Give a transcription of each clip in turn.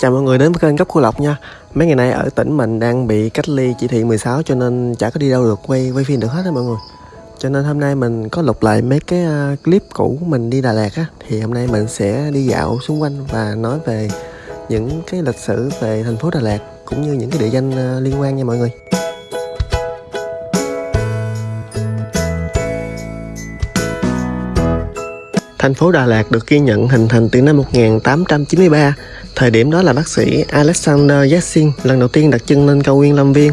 Chào mọi người đến với kênh Góc Cô Lộc nha. Mấy ngày nay ở tỉnh mình đang bị cách ly chỉ thị 16 cho nên chả có đi đâu được, quay quay phim được hết á mọi người. Cho nên hôm nay mình có lục lại mấy cái à, clip cũ mình đi Đà Lạt á. Thì hôm nay mình sẽ đi dạo xung quanh và nói về những cái lịch sử về thành phố Đà Lạt Cũng như những cái địa danh à, liên quan nha mọi người. Thành phố Đà Lạt được ghi nhận hình thành từ năm 1893 Thời điểm đó là bác sĩ Alexander Yassin lần đầu tiên đặt chân lên cao nguyên Lâm Viên.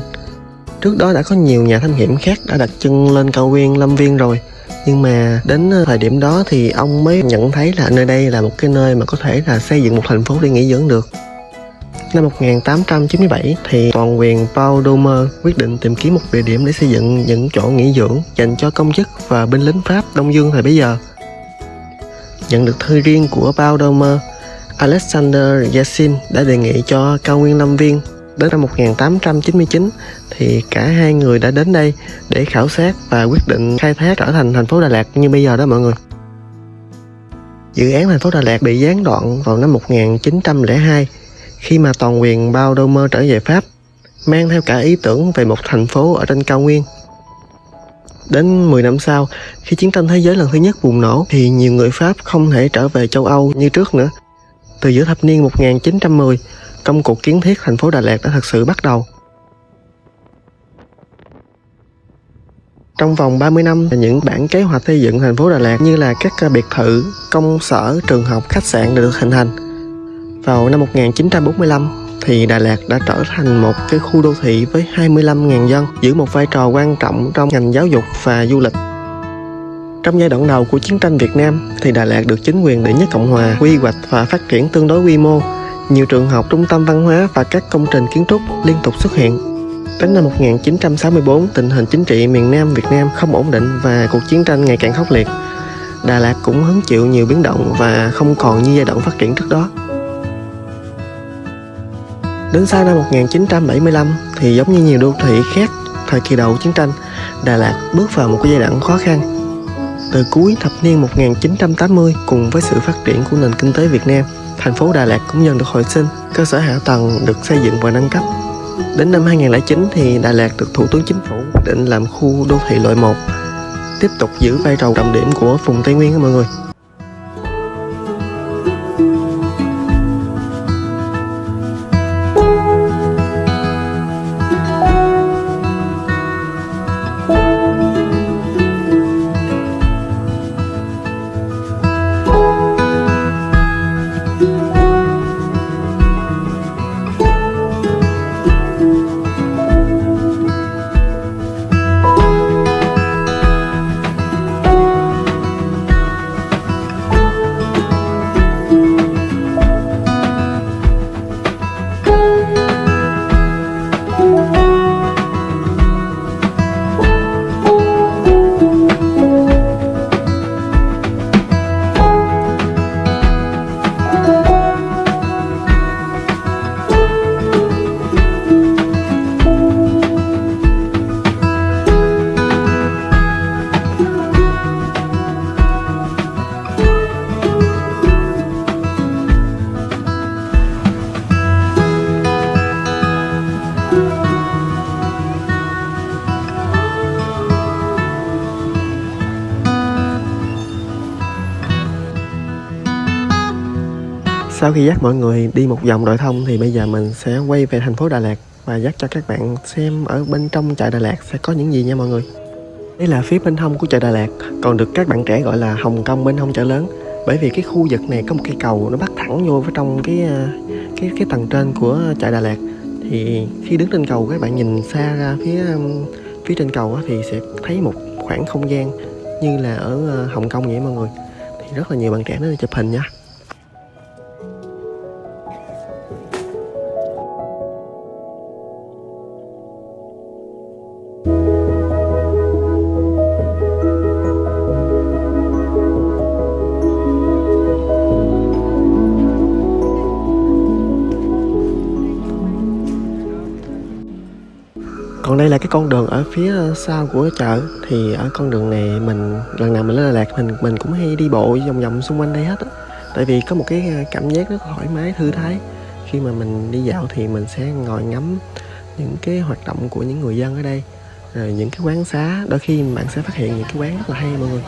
Trước đó đã có nhiều nhà thám hiểm khác đã đặt chân lên cao nguyên Lâm Viên rồi. Nhưng mà đến thời điểm đó thì ông mới nhận thấy là nơi đây là một cái nơi mà có thể là xây dựng một thành phố để nghỉ dưỡng được. Năm 1897 thì toàn quyền Paul Domer quyết định tìm kiếm một địa điểm để xây dựng những chỗ nghỉ dưỡng dành cho công chức và binh lính Pháp Đông Dương thời bấy giờ. Nhận được thư riêng của Paul Domer, Alexander Yassin đã đề nghị cho cao nguyên Lâm Viên đến năm 1899 thì cả hai người đã đến đây để khảo sát và quyết định khai thác trở thành thành phố Đà Lạt như bây giờ đó mọi người. Dự án thành phố Đà Lạt bị gián đoạn vào năm 1902 khi mà toàn quyền Bao Đô Mơ trở về Pháp mang theo cả ý tưởng về một thành phố ở trên cao nguyên. Đến 10 năm sau, khi chiến tranh thế giới lần thứ nhất bùng nổ thì nhiều người Pháp không thể trở về châu Âu như trước nữa từ giữa thập niên 1910, công cuộc kiến thiết thành phố Đà Lạt đã thực sự bắt đầu. Trong vòng 30 năm, những bản kế hoạch xây dựng thành phố Đà Lạt như là các biệt thự, công sở, trường học, khách sạn đã được hình thành. Vào năm 1945 thì Đà Lạt đã trở thành một cái khu đô thị với 25.000 dân, giữ một vai trò quan trọng trong ngành giáo dục và du lịch. Trong giai đoạn đầu của chiến tranh Việt Nam thì Đà Lạt được chính quyền đệ nhất Cộng Hòa quy hoạch và phát triển tương đối quy mô. Nhiều trường học, trung tâm văn hóa và các công trình kiến trúc liên tục xuất hiện. Đến năm 1964, tình hình chính trị miền Nam Việt Nam không ổn định và cuộc chiến tranh ngày càng khốc liệt. Đà Lạt cũng hứng chịu nhiều biến động và không còn như giai đoạn phát triển trước đó. Đến sau năm 1975 thì giống như nhiều đô thị khác thời kỳ đầu chiến tranh, Đà Lạt bước vào một cái giai đoạn khó khăn từ cuối thập niên 1980 cùng với sự phát triển của nền kinh tế Việt Nam, thành phố Đà Lạt cũng dần được hồi sinh, cơ sở hạ tầng được xây dựng và nâng cấp. Đến năm 2009 thì Đà Lạt được Thủ tướng Chính phủ quyết định làm khu đô thị loại 1, tiếp tục giữ vai trò trọng điểm của vùng Tây Nguyên đó mọi người. Sau khi dắt mọi người đi một vòng đội thông thì bây giờ mình sẽ quay về thành phố Đà Lạt và dắt cho các bạn xem ở bên trong chợ Đà Lạt sẽ có những gì nha mọi người. Đây là phía bên hông của chợ Đà Lạt, còn được các bạn trẻ gọi là Hồng Kông bên hông chợ lớn. Bởi vì cái khu vực này có một cây cầu nó bắt thẳng vô vào trong cái à, cái cái tầng trên của chợ Đà Lạt. Thì khi đứng trên cầu các bạn nhìn xa ra phía à, phía trên cầu thì sẽ thấy một khoảng không gian như là ở à, Hồng Kông vậy mọi người. Thì rất là nhiều bạn trẻ nó chụp hình nha. Còn đây là cái con đường ở phía sau của chợ. Thì ở con đường này mình, lần nào mình lên Đà Lạt mình mình cũng hay đi bộ vòng vòng xung quanh đây hết á. Tại vì có một cái ờ, cảm giác rất thoải mái, thư thái. Khi mà mình đi dạo thì mình sẽ ngồi ngắm những cái hoạt động của những người dân ở đây, rồi những cái quán xá. Đôi khi bạn sẽ phát hiện những cái quán rất là hay, mọi người.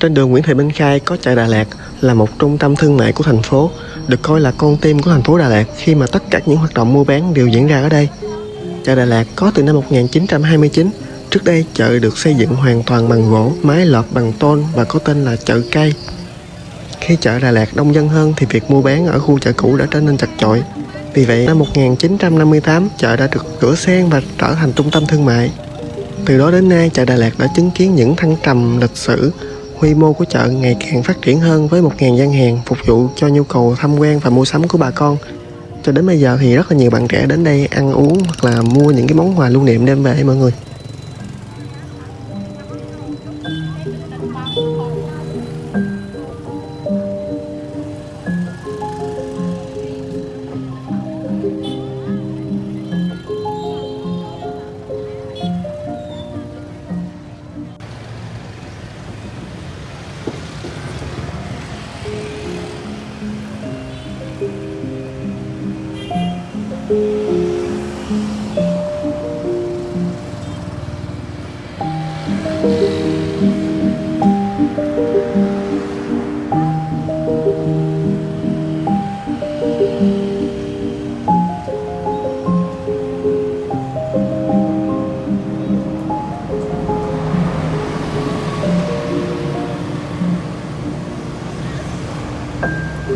Trên đường Nguyễn Thị Minh Khai có chợ Đà Lạt là một trung tâm thương mại của thành phố, được coi là con tim của thành phố Đà Lạt khi mà tất cả những hoạt động mua bán đều diễn ra ở đây. Chợ Đà Lạt có từ năm 1929, trước đây chợ được xây dựng hoàn toàn bằng gỗ, mái lợp bằng tôn và có tên là chợ cây. Khi chợ Đà Lạt đông dân hơn thì việc mua bán ở khu chợ cũ đã trở nên chật chội. Vì vậy, năm 1958, chợ đã được sửa sang và trở thành trung tâm thương mại. Từ đó đến nay, chợ Đà Lạt đã chứng kiến những thăng trầm lịch sử, Quy mô của chợ ngày càng phát triển hơn với 1.000 gian hàng phục vụ cho nhu cầu tham quan và mua sắm của bà con. Cho đến bây giờ thì rất là nhiều bạn trẻ đến đây ăn uống hoặc là mua những cái món quà lưu niệm đem về, mọi người. Một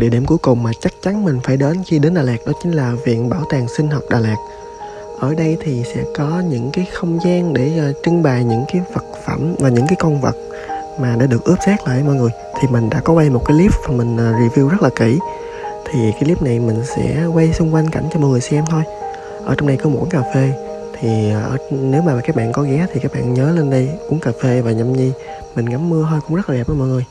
địa điểm cuối cùng mà chắc chắn mình phải đến khi đến Đà Lạt đó chính là Viện Bảo tàng Sinh học Đà Lạt. Ở đây thì sẽ có những cái không gian để uh, trưng bày những cái vật phẩm và những cái con vật mà đã được ướp xác lại mọi người. Thì mình đã có quay một cái clip và mình uh, review rất là kỹ. Thì cái clip này mình sẽ quay xung quanh cảnh cho mọi người xem thôi. Ở trong đây có một quán cà phê thì uh, nếu mà các bạn có ghé thì các bạn nhớ lên đây uống cà phê và nhâm nhi mình ngắm mưa thôi cũng rất là đẹp đó mọi người